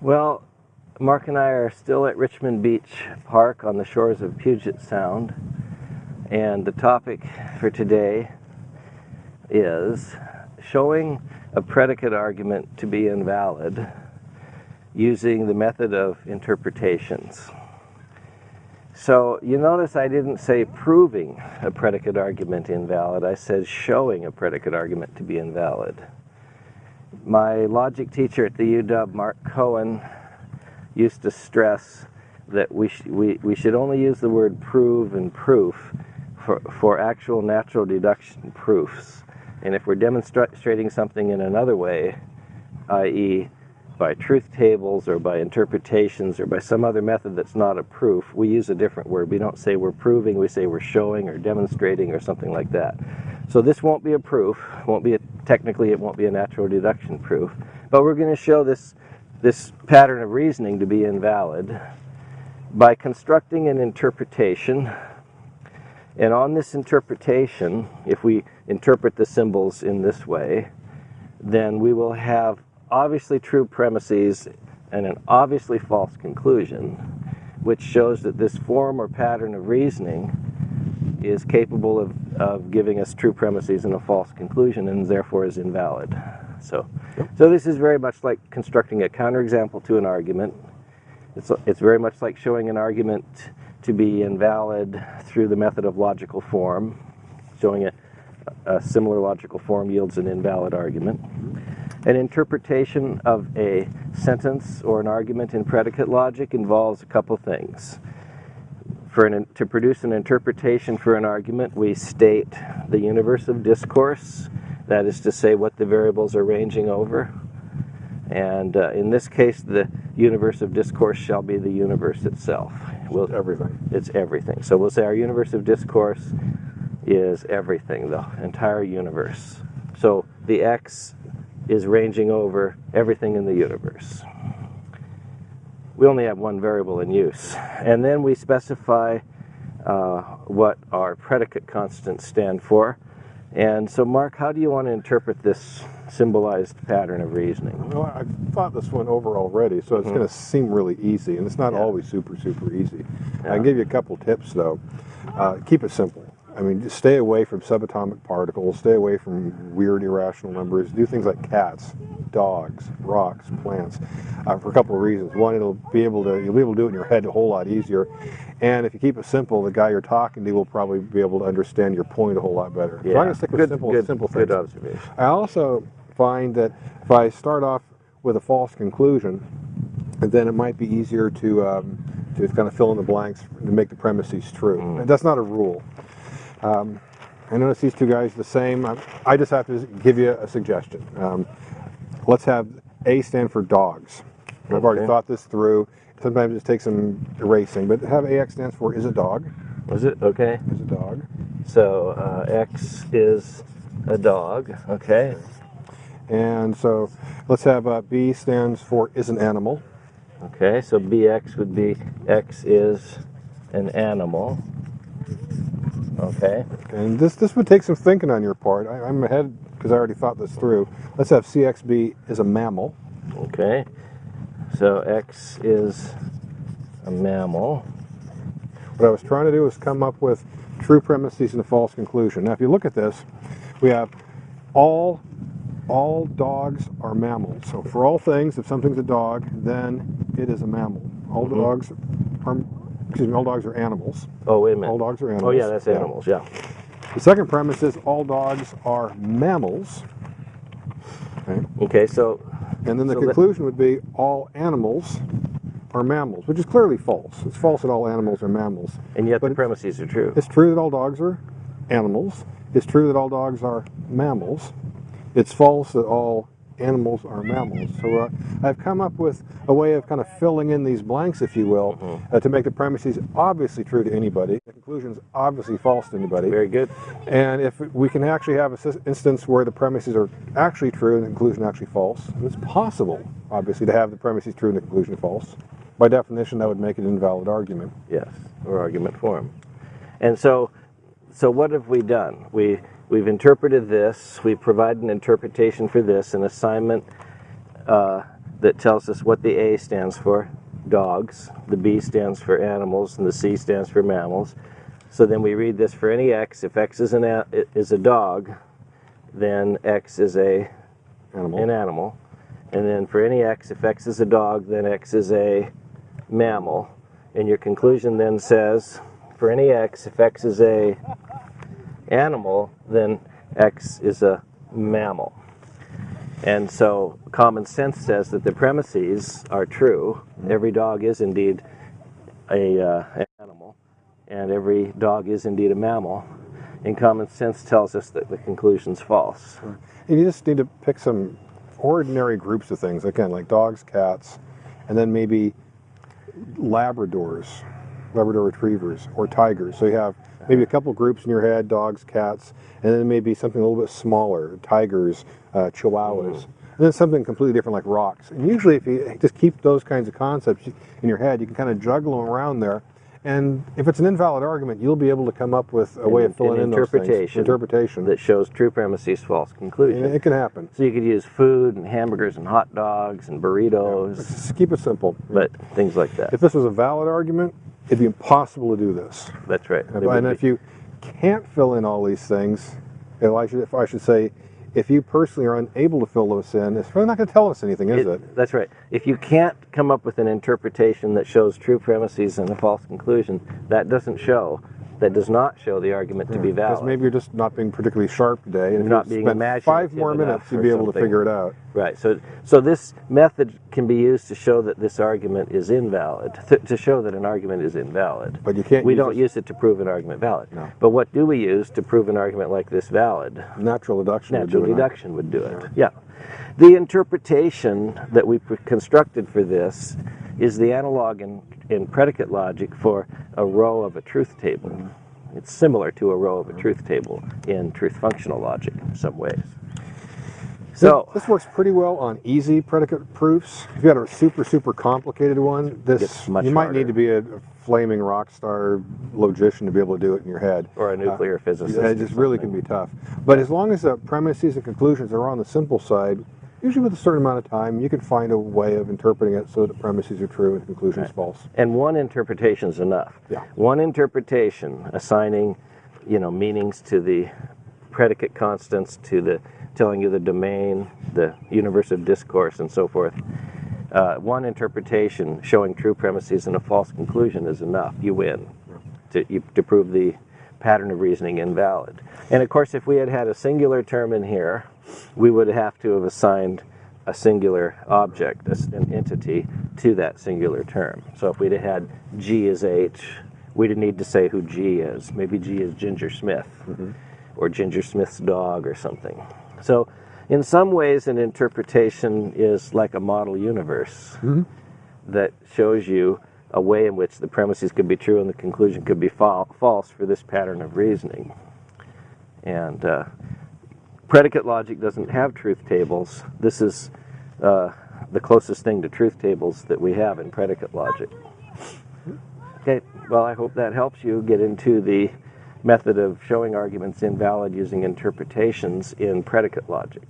Well, Mark and I are still at Richmond Beach Park on the shores of Puget Sound, and the topic for today is showing a predicate argument to be invalid using the method of interpretations. So you notice I didn't say proving a predicate argument invalid, I said showing a predicate argument to be invalid. My logic teacher at the UW, Marc Cohen, used to stress that we, sh we, we should only use the word prove and proof for, for actual natural deduction proofs. And if we're demonstrating something in another way, i.e. by truth tables or by interpretations or by some other method that's not a proof, we use a different word. We don't say we're proving, we say we're showing or demonstrating or something like that. So this won't be a proof, won't be a, technically it won't be a natural deduction proof, but we're going to show this, this pattern of reasoning to be invalid by constructing an interpretation. And on this interpretation, if we interpret the symbols in this way, then we will have obviously true premises and an obviously false conclusion, which shows that this form or pattern of reasoning is capable of, of giving us true premises and a false conclusion and therefore is invalid. So, yep. so this is very much like constructing a counterexample to an argument. It's, it's very much like showing an argument to be invalid through the method of logical form. Showing a, a similar logical form yields an invalid argument. An interpretation of a sentence or an argument in predicate logic involves a couple things. For an, to produce an interpretation for an argument, we state the universe of discourse, that is to say what the variables are ranging over. And uh, in this case, the universe of discourse shall be the universe itself. We'll, it's everything. It's everything. So we'll say our universe of discourse is everything, the entire universe. So the x is ranging over everything in the universe we only have one variable in use. And then we specify uh, what our predicate constants stand for. And so, Mark, how do you want to interpret this symbolized pattern of reasoning? Well, I've thought this one over already, so it's mm -hmm. going to seem really easy, and it's not yeah. always super, super easy. Yeah. I can give you a couple tips, though. Uh, keep it simple. I mean, just stay away from subatomic particles, stay away from weird irrational numbers, do things like cats, dogs, rocks, plants, uh, for a couple of reasons. One, it'll be able to, you'll be able to do it in your head a whole lot easier. And if you keep it simple, the guy you're talking to will probably be able to understand your point a whole lot better. Yeah. So I'm going to stick with good, simple, good, simple things. Good observation. I also find that if I start off with a false conclusion, then it might be easier to, um, to kind of fill in the blanks to make the premises true. Mm. That's not a rule. Um, I notice these two guys the same. I just have to give you a suggestion. Um, let's have A stand for dogs. I've already thought this through. Sometimes it takes some erasing, but have AX stands for is a dog. Was it? Okay. Is a dog. So uh, X is a dog. Okay. And so let's have uh, B stands for is an animal. Okay, so BX would be X is an animal. Okay. And this this would take some thinking on your part. I, am ahead because I already thought this through. Let's have CXB is a mammal. Okay. So X is a mammal. What I was trying to do is come up with true premises and a false conclusion. Now, if you look at this, we have all all dogs are mammals. So for all things, if something's a dog, then it is a mammal. All mm -hmm. dogs are excuse me, all dogs are animals. Oh, wait a minute. All dogs are animals. Oh, yeah, that's yeah. animals, yeah. The second premise is all dogs are mammals. Okay, okay so... And then the so conclusion would be all animals are mammals, which is clearly false. It's false that all animals are mammals. And yet but the premises are true. It's true that all dogs are animals. It's true that all dogs are mammals. It's false that all animals are mammals. So uh, I've come up with a way of kind of filling in these blanks, if you will, mm -hmm. uh, to make the premises obviously true to anybody, the conclusions obviously false to anybody. Very good. And if we can actually have an instance where the premises are actually true and the conclusion actually false, it's possible, obviously, to have the premises true and the conclusion false. By definition, that would make it an invalid argument. Yes, or argument form. And so, so what have we done? We We've interpreted this, we provide an interpretation for this, an assignment uh, that tells us what the A stands for, dogs, the B stands for animals, and the C stands for mammals. So then we read this for any x, if x is, an a, is a dog, then x is a, Animal. an animal. And then for any x, if x is a dog, then x is a mammal. And your conclusion then says, for any x, if x is a animal, then x is a mammal. And so common sense says that the premises are true. Every dog is indeed a, uh, an animal, and every dog is indeed a mammal. And common sense tells us that the conclusion's false. And you just need to pick some ordinary groups of things, again, like dogs, cats, and then maybe Labradors, Labrador retrievers, or tigers. So you have maybe a couple groups in your head dogs, cats, and then maybe something a little bit smaller tigers, uh, chihuahuas. And then something completely different like rocks. And usually, if you just keep those kinds of concepts in your head, you can kind of juggle them around there. And if it's an invalid argument, you'll be able to come up with a way of filling An in those things. interpretation Interpretation. that shows true premises, false conclusion. And it can happen. So you could use food and hamburgers and hot dogs and burritos, Just keep it simple. but things like that. If this was a valid argument, it'd be impossible to do this. That's right. And if you can't fill in all these things, if I should, if I should say, if you personally are unable to fill those in, it's really not going to tell us anything, is it? That's right. If you can't come up with an interpretation that shows true premises and a false conclusion, that doesn't show, that does not show the argument to be hmm, valid. Because maybe you're just not being particularly sharp today, and if Not you being spend five more minutes, you'd be able to figure it out. Right. So, so this method can be used to show that this argument is invalid, th- to show that an argument is invalid. But you can't We use don't it- use it to prove an argument valid. No. But what do we use to prove an argument like this valid? Natural deduction. would Natural do it. deduction would do it. Yeah. The interpretation that we constructed for this is the analog in, in predicate logic for a row of a truth table. It's similar to a row of a truth table in truth functional logic in some ways. So, this works pretty well on easy predicate proofs. If you had a super super complicated one, this much you might harder. need to be a, a flaming rock star logician to be able to do it in your head. or a nuclear Uh, physicist. Yeah, it just really can be tough. But as long as the premises and conclusions are on the simple side, usually with a certain amount of time, you can find a way of interpreting it so that the premises are true and conclusions Right. false. And one interpretation is enough. Yeah. One interpretation assigning, you know, meanings to the predicate constants, to the telling you the domain, the universe of discourse, and so forth. Uh, one interpretation showing true premises and a false conclusion is enough. You win to, you, to prove the pattern of reasoning invalid. And of course, if we had had a singular term in here, we would have to have assigned a singular object, an entity, to that singular term. So if we'd have had G as H, we'd need to say who G is. Maybe G is Ginger Smith, mm-hmm. or Ginger Smith's dog, or something. So, in some ways, an interpretation is like a model universe mm-hmm. that shows you a way in which the premises could be true and the conclusion could be fal- false for this pattern of reasoning. And uh, predicate logic doesn't have truth tables. This is uh, the closest thing to truth tables that we have in predicate logic. Okay, well, I hope that helps you get into the method of showing arguments invalid using interpretations in predicate logic.